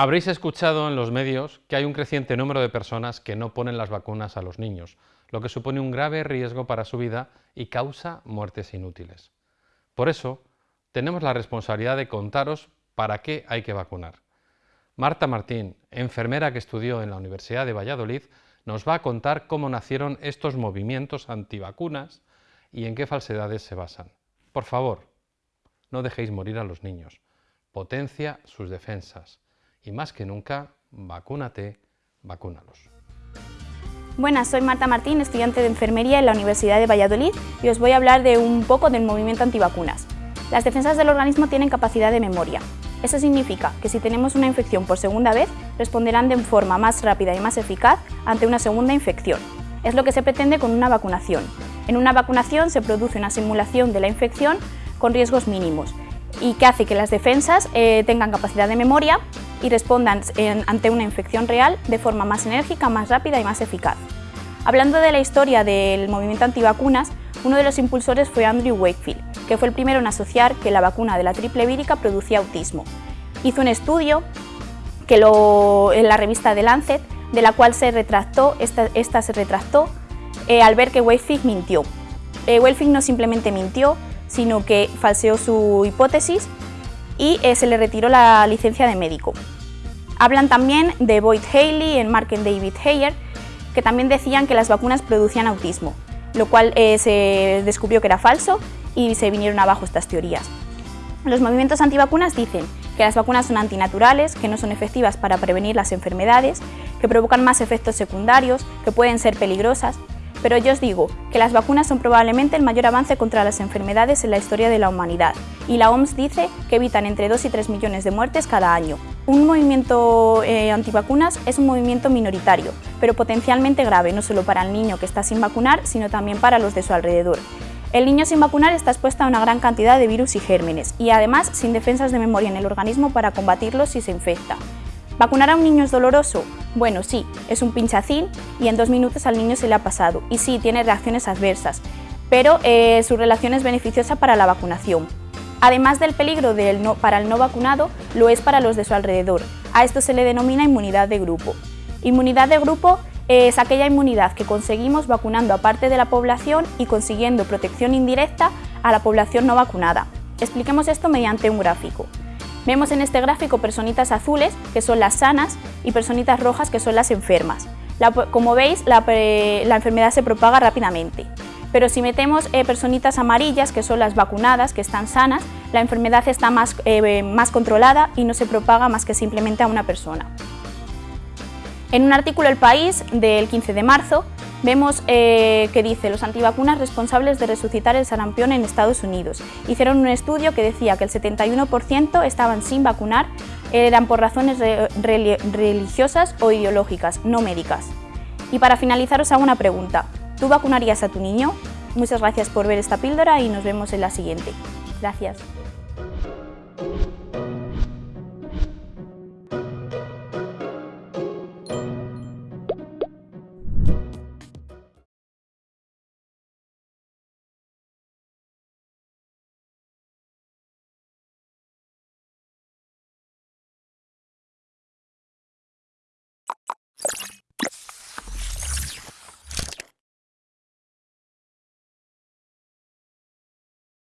Habréis escuchado en los medios que hay un creciente número de personas que no ponen las vacunas a los niños, lo que supone un grave riesgo para su vida y causa muertes inútiles. Por eso, tenemos la responsabilidad de contaros para qué hay que vacunar. Marta Martín, enfermera que estudió en la Universidad de Valladolid, nos va a contar cómo nacieron estos movimientos antivacunas y en qué falsedades se basan. Por favor, no dejéis morir a los niños. Potencia sus defensas y más que nunca, vacúnate, vacúnalos. Buenas, soy Marta Martín, estudiante de enfermería en la Universidad de Valladolid y os voy a hablar de un poco del movimiento antivacunas. Las defensas del organismo tienen capacidad de memoria. Eso significa que si tenemos una infección por segunda vez, responderán de forma más rápida y más eficaz ante una segunda infección. Es lo que se pretende con una vacunación. En una vacunación se produce una simulación de la infección con riesgos mínimos y que hace que las defensas eh, tengan capacidad de memoria y respondan ante una infección real de forma más enérgica, más rápida y más eficaz. Hablando de la historia del movimiento antivacunas, uno de los impulsores fue Andrew Wakefield, que fue el primero en asociar que la vacuna de la triple vírica producía autismo. Hizo un estudio que en la revista The Lancet, de la cual se retractó, esta, se retractó eh, al ver que Wakefield mintió. Eh, Wakefield no simplemente mintió, sino que falseó su hipótesis y eh, se le retiró la licencia de médico. Hablan también de Boyd Haley en Mark and David Heyer, que también decían que las vacunas producían autismo, lo cual eh, se descubrió que era falso y se vinieron abajo estas teorías. Los movimientos antivacunas dicen que las vacunas son antinaturales, que no son efectivas para prevenir las enfermedades, que provocan más efectos secundarios, que pueden ser peligrosas, pero yo os digo que las vacunas son probablemente el mayor avance contra las enfermedades en la historia de la humanidad y la OMS dice que evitan entre 2 y 3 millones de muertes cada año. Un movimiento eh, antivacunas es un movimiento minoritario, pero potencialmente grave, no solo para el niño que está sin vacunar, sino también para los de su alrededor. El niño sin vacunar está expuesto a una gran cantidad de virus y gérmenes y además sin defensas de memoria en el organismo para combatirlos si se infecta. ¿Vacunar a un niño es doloroso? Bueno, sí, es un pinchacín y en dos minutos al niño se le ha pasado. Y sí, tiene reacciones adversas, pero eh, su relación es beneficiosa para la vacunación. Además del peligro para el no vacunado, lo es para los de su alrededor. A esto se le denomina inmunidad de grupo. Inmunidad de grupo es aquella inmunidad que conseguimos vacunando a parte de la población y consiguiendo protección indirecta a la población no vacunada. Expliquemos esto mediante un gráfico. Vemos en este gráfico personitas azules, que son las sanas, y personitas rojas, que son las enfermas. como veis, la, enfermedad se propaga rápidamente. Pero si metemos eh, personitas amarillas, que son las vacunadas, que están sanas, la enfermedad está más, eh, más controlada y no se propaga más que simplemente a una persona. En un artículo El País del 15 de marzo Vemos eh, que dice los antivacunas responsables de resucitar el sarampión en Estados Unidos. Hicieron un estudio que decía que el 71% estaban sin vacunar, eran por razones religiosas o ideológicas, no médicas. Y para finalizar os hago una pregunta. ¿Tú vacunarías a tu niño? Muchas gracias por ver esta píldora y nos vemos en la siguiente. Gracias.